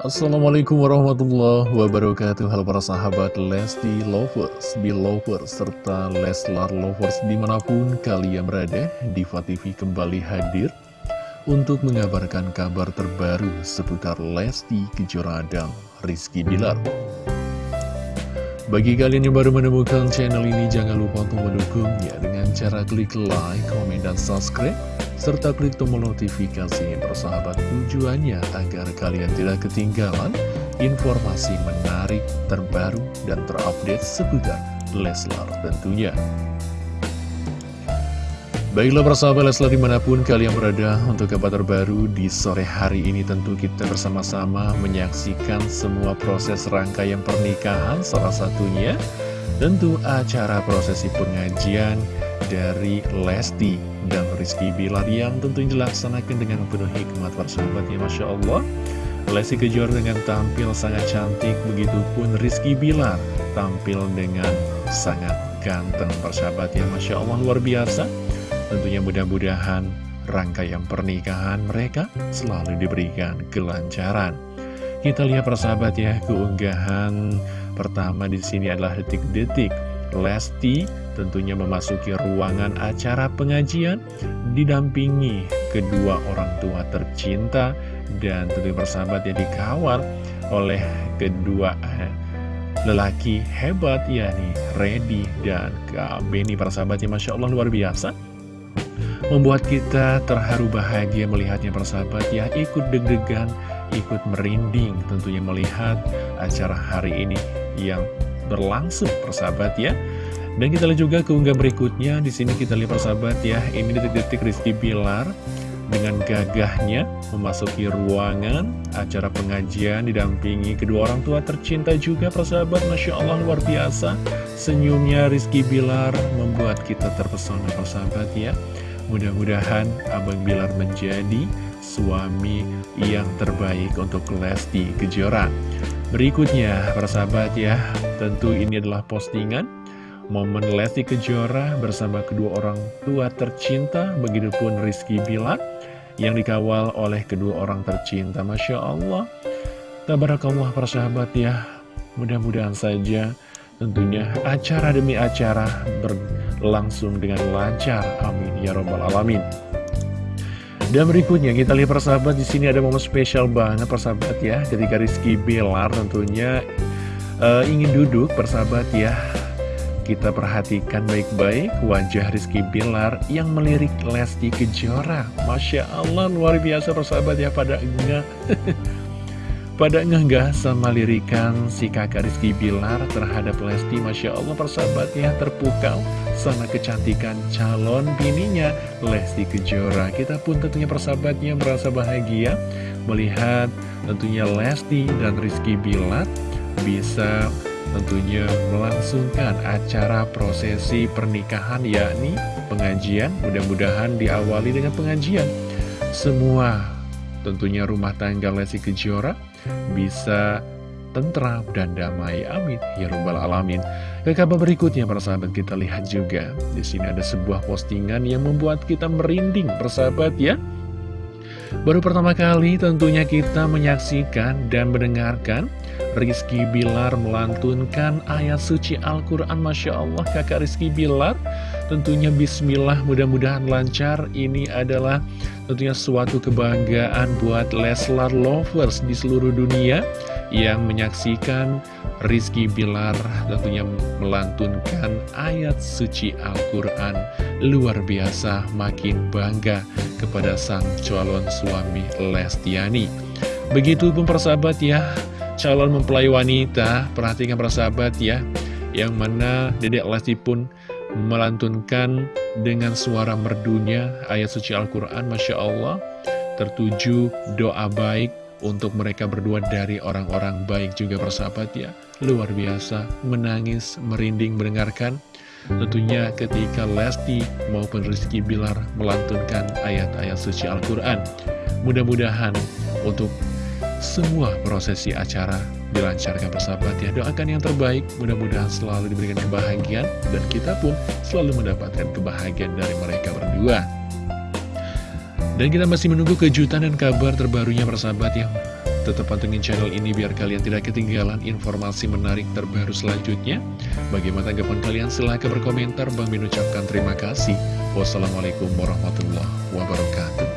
Assalamualaikum warahmatullahi wabarakatuh. Halo para sahabat Lesti Lovers, Belovers, serta Leslar Lovers di mana pun kalian berada Diva TV kembali hadir untuk mengabarkan kabar terbaru seputar Lesti Kejora dan Rizky Bilar bagi kalian yang baru menemukan channel ini, jangan lupa untuk mendukungnya dengan cara klik like, komen, dan subscribe, serta klik tombol notifikasi persahabat tujuannya agar kalian tidak ketinggalan informasi menarik, terbaru, dan terupdate seputar Leslar tentunya. Baiklah persahabat Leslar di mana pun kalian berada untuk kabar terbaru di sore hari ini tentu kita bersama-sama menyaksikan semua proses rangkaian pernikahan salah satunya tentu acara prosesi pengajian dari Lesti dan Rizky Bilar yang tentu dilaksanakan dengan penuh hikmat persahabat ya Masya Allah. Lesti Kejora dengan tampil sangat cantik begitupun Rizky Bilar tampil dengan sangat ganteng persahabat ya Masya Allah luar biasa Tentunya mudah-mudahan rangkaian pernikahan mereka selalu diberikan kelancaran. Kita lihat persahabat ya, keunggahan pertama di sini adalah detik-detik. Lesti tentunya memasuki ruangan acara pengajian didampingi kedua orang tua tercinta dan tentunya persahabat yang dikawal oleh kedua eh, lelaki hebat yakni Reddy dan Kak Beni. Persahabatnya Masya Allah luar biasa Membuat kita terharu bahagia melihatnya persahabat ya. Ikut deg-degan, ikut merinding tentunya melihat acara hari ini yang berlangsung persahabat ya. Dan kita lihat juga keunggah berikutnya. Di sini kita lihat persahabat ya Ini detik-detik Rizky Bilar dengan gagahnya memasuki ruangan. Acara pengajian didampingi kedua orang tua tercinta juga persahabat. Masya Allah luar biasa. Senyumnya Rizky Bilar membuat kita terpesona persahabat ya Mudah-mudahan Abang Bilar menjadi suami yang terbaik untuk Lesti Kejora. Berikutnya, persahabat ya, tentu ini adalah postingan momen Lesti Kejora bersama kedua orang tua tercinta, begitupun Rizky Bilar yang dikawal oleh kedua orang tercinta. Masya Allah, tabarakallah persahabat ya, mudah-mudahan saja tentunya acara demi acara berlangsung dengan lancar. Amin ya robbal alamin. Dan berikutnya kita lihat persahabat di sini ada momen spesial banget persahabat ya ketika Rizky Belar tentunya uh, ingin duduk persahabat ya kita perhatikan baik-baik wajah Rizky Bilar yang melirik Lesti Kejora Masya Allah luar biasa persahabat ya pada enggak Pada ngenggah sama lirikan si kakak Rizky Bilar terhadap Lesti Masya Allah persahabatnya terpukau sama kecantikan calon bininya Lesti Kejora. Kita pun tentunya persahabatnya merasa bahagia melihat tentunya Lesti dan Rizky Bilar bisa tentunya melangsungkan acara prosesi pernikahan yakni pengajian. Mudah-mudahan diawali dengan pengajian. Semua tentunya rumah tangga Lesti Kejora bisa tentram dan damai. Amin. Ya Rabbal Alamin. Ke kabar berikutnya, para sahabat, kita lihat juga. Di sini ada sebuah postingan yang membuat kita merinding, persahabat ya. Baru pertama kali tentunya kita menyaksikan dan mendengarkan Rizky Bilar melantunkan ayat suci Al-Quran Masya Allah kakak Rizky Bilar Tentunya Bismillah mudah-mudahan lancar. Ini adalah tentunya suatu kebanggaan buat Leslar Lovers di seluruh dunia Yang menyaksikan Rizky Bilar tentunya melantunkan ayat suci Al-Quran. Luar biasa makin bangga kepada sang calon suami Lestiani. Begitupun persahabat ya calon mempelai wanita Perhatikan persahabat ya Yang mana Dedek Lesti pun melantunkan dengan suara merdunya ayat suci Al-Quran Masya Allah. Tertuju doa baik untuk mereka berdua dari orang-orang baik juga persahabat ya. Luar biasa menangis merinding mendengarkan. Tentunya ketika Lesti maupun Rizky Bilar melantunkan ayat-ayat suci Al-Quran. Mudah-mudahan untuk semua prosesi acara dilancarkan persahabat ya Doakan yang terbaik, mudah-mudahan selalu diberikan kebahagiaan Dan kita pun selalu mendapatkan kebahagiaan dari mereka berdua Dan kita masih menunggu kejutan dan kabar terbarunya persahabat ya tetap pantengin channel ini biar kalian tidak ketinggalan informasi menarik terbaru selanjutnya. Bagaimana tanggapan kalian? Silahkan berkomentar. Bang Min ucapkan terima kasih. Wassalamualaikum warahmatullahi wabarakatuh.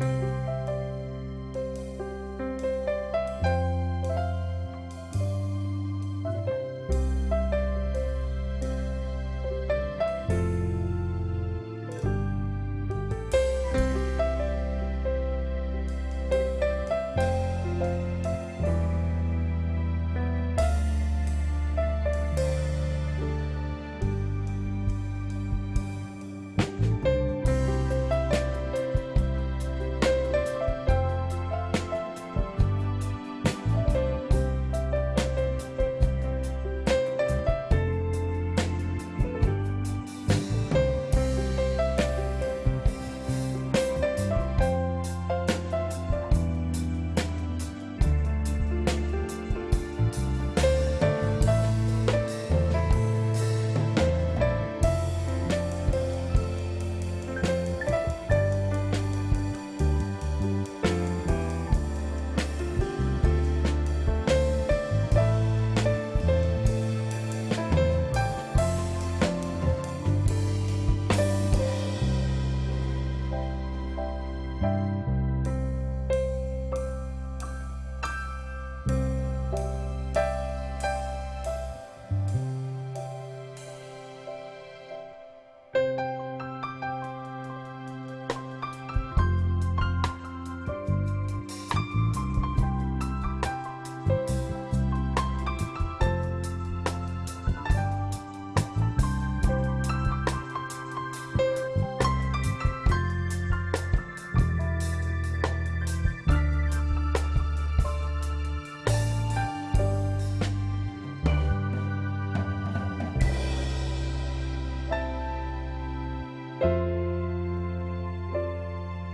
Bye.